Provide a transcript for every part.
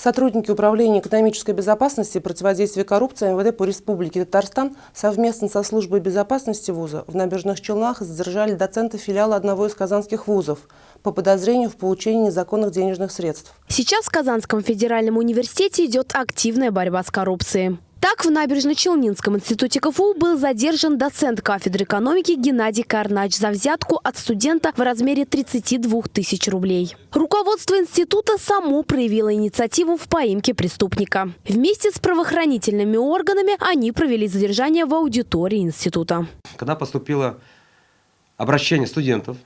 Сотрудники Управления экономической безопасности и противодействия коррупции МВД по Республике Татарстан совместно со службой безопасности вуза в Набережных Челнах задержали доцента филиала одного из казанских вузов по подозрению в получении незаконных денежных средств. Сейчас в Казанском федеральном университете идет активная борьба с коррупцией. Так, в Набережно-Челнинском институте КФУ был задержан доцент кафедры экономики Геннадий Карнач за взятку от студента в размере 32 тысяч рублей. Руководство института само проявило инициативу в поимке преступника. Вместе с правоохранительными органами они провели задержание в аудитории института. Когда поступило обращение студентов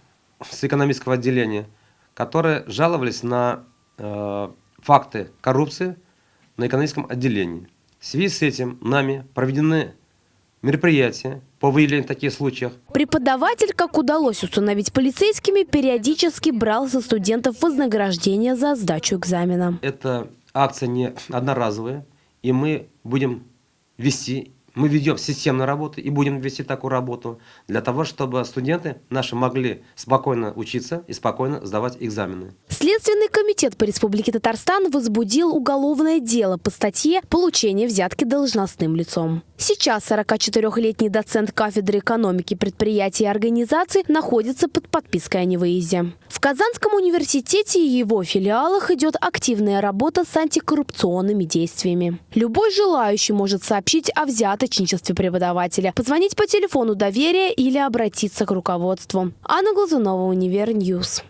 с экономического отделения, которые жаловались на э, факты коррупции на экономическом отделении. В связи с этим нами проведены мероприятия по выявлению таких случаев. Преподаватель, как удалось установить полицейскими, периодически брал со студентов вознаграждение за сдачу экзамена. Эта акция не одноразовая, и мы будем вести мы ведем системную работу и будем вести такую работу для того, чтобы студенты наши могли спокойно учиться и спокойно сдавать экзамены. Следственный комитет по Республике Татарстан возбудил уголовное дело по статье «Получение взятки должностным лицом». Сейчас 44-летний доцент кафедры экономики предприятий и организаций находится под подпиской о невыезде. В Казанском университете и его филиалах идет активная работа с антикоррупционными действиями. Любой желающий может сообщить о взяточничестве преподавателя, позвонить по телефону доверия или обратиться к руководству. Анна Глазунова, Универ News.